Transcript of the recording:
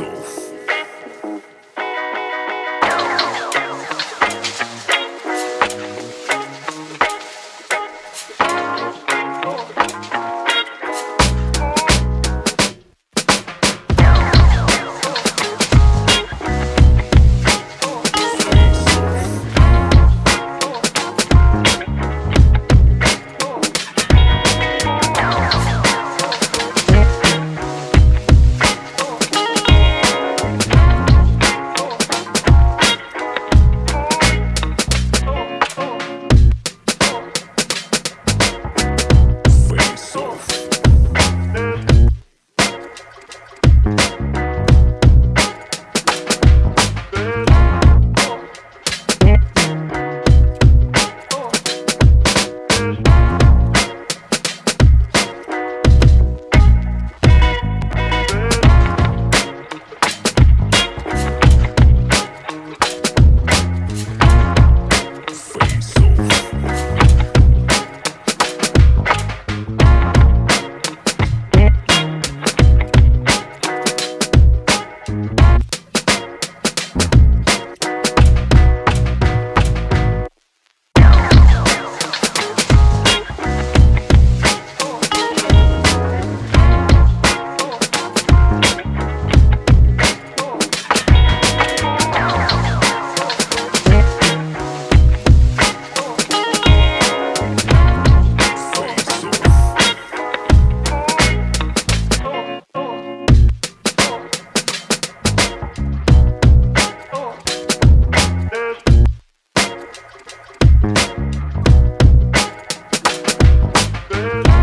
myself. Feliz.